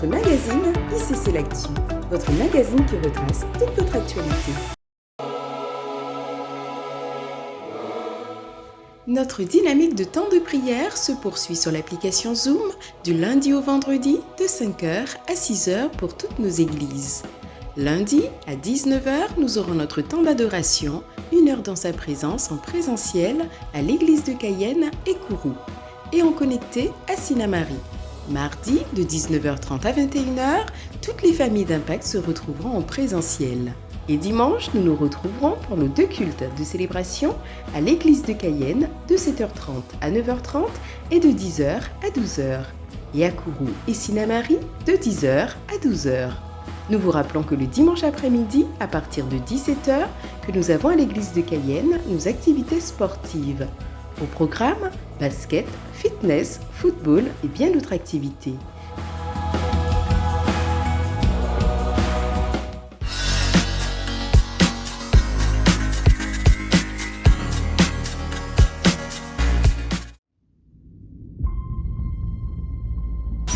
votre magazine ICC L'Actu, votre magazine qui retrace toute votre actualité. Notre dynamique de temps de prière se poursuit sur l'application Zoom du lundi au vendredi de 5h à 6h pour toutes nos églises. Lundi à 19h, nous aurons notre temps d'adoration, une heure dans sa présence en présentiel à l'église de Cayenne et Kourou et en connecté à Sinamari. Mardi, de 19h30 à 21h, toutes les familles d'Impact se retrouveront en présentiel. Et dimanche, nous nous retrouverons pour nos deux cultes de célébration à l'église de Cayenne de 7h30 à 9h30 et de 10h à 12h. Et à Kourou et Sinamari de 10h à 12h. Nous vous rappelons que le dimanche après-midi, à partir de 17h, que nous avons à l'église de Cayenne nos activités sportives. Au programme, basket, fitness, football et bien d'autres activités.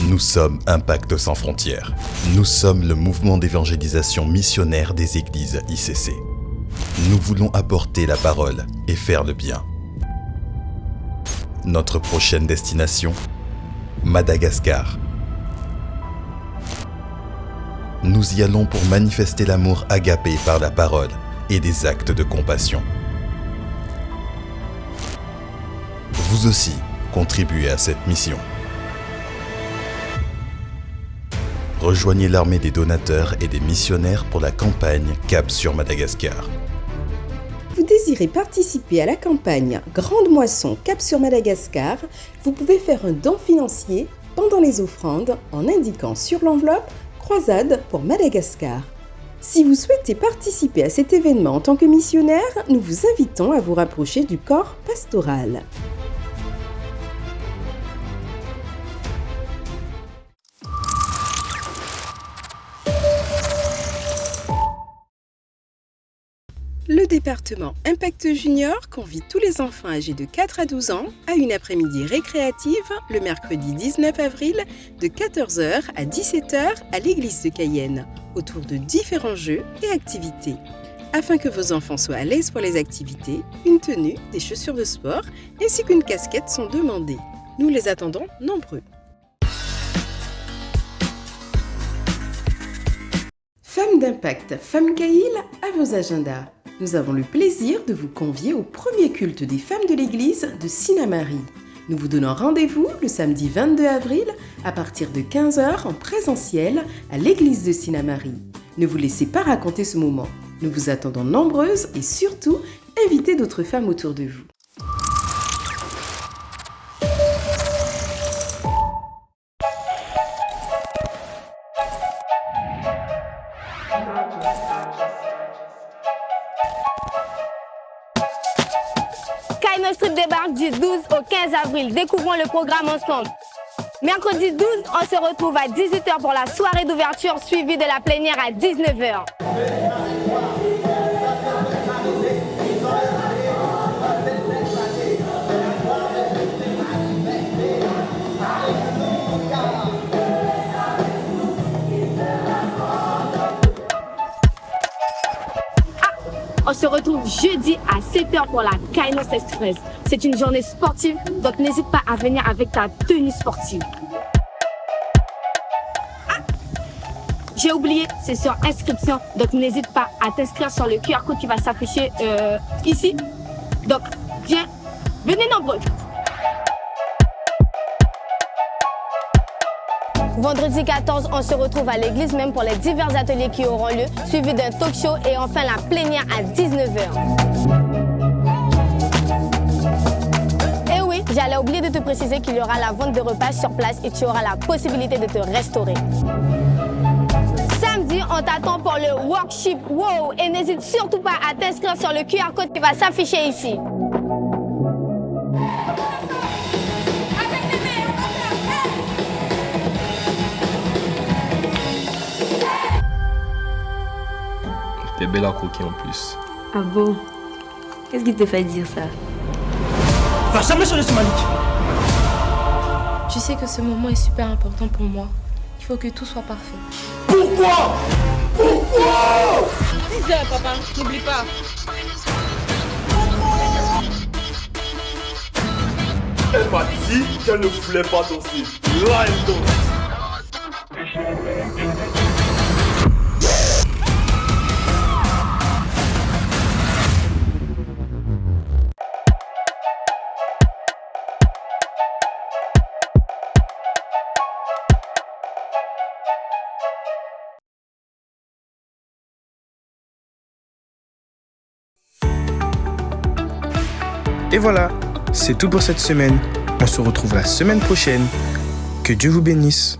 Nous sommes Impact sans frontières. Nous sommes le mouvement d'évangélisation missionnaire des églises ICC. Nous voulons apporter la parole et faire le bien. Notre prochaine destination Madagascar. Nous y allons pour manifester l'amour agapé par la parole et des actes de compassion. Vous aussi, contribuez à cette mission. Rejoignez l'armée des donateurs et des missionnaires pour la campagne Cap sur Madagascar. Désirez participer à la campagne Grande Moisson Cap sur Madagascar Vous pouvez faire un don financier pendant les offrandes en indiquant sur l'enveloppe Croisade pour Madagascar. Si vous souhaitez participer à cet événement en tant que missionnaire, nous vous invitons à vous rapprocher du corps pastoral. Département Impact Junior convie tous les enfants âgés de 4 à 12 ans à une après-midi récréative le mercredi 19 avril de 14h à 17h à l'église de Cayenne autour de différents jeux et activités. Afin que vos enfants soient à l'aise pour les activités, une tenue, des chaussures de sport ainsi qu'une casquette sont demandées. Nous les attendons nombreux. Femmes d'impact, Femmes Caïl, à vos agendas nous avons le plaisir de vous convier au premier culte des femmes de l'église de Sinamari. Nous vous donnons rendez-vous le samedi 22 avril à partir de 15h en présentiel à l'église de Sinamari. Ne vous laissez pas raconter ce moment. Nous vous attendons nombreuses et surtout, invitez d'autres femmes autour de vous. Kaino Strip débarque du 12 au 15 avril. Découvrons le programme ensemble. Mercredi 12, on se retrouve à 18h pour la soirée d'ouverture suivie de la plénière à 19h. Retrouve jeudi à 7h pour la Kainos Express. C'est une journée sportive, donc n'hésite pas à venir avec ta tenue sportive. Ah J'ai oublié, c'est sur inscription, donc n'hésite pas à t'inscrire sur le QR code qui va s'afficher euh, ici. Donc, viens, venez nombreux. Vendredi 14, on se retrouve à l'église même pour les divers ateliers qui auront lieu, suivi d'un talk show et enfin la plénière à 19h. Et oui, j'allais oublier de te préciser qu'il y aura la vente de repas sur place et tu auras la possibilité de te restaurer. Samedi, on t'attend pour le workshop Wow et n'hésite surtout pas à t'inscrire sur le QR code qui va s'afficher ici. T'es belle à croquer en plus. Ah bon? Qu'est-ce qui te fait dire ça? Va jamais sur le Malik Tu sais que ce moment est super important pour moi. Il faut que tout soit parfait. Pourquoi? Pourquoi? Dis papa, n'oublie pas. Elle m'a dit qu'elle ne voulait pas danser. Là, elle danse. Et voilà, c'est tout pour cette semaine. On se retrouve la semaine prochaine. Que Dieu vous bénisse.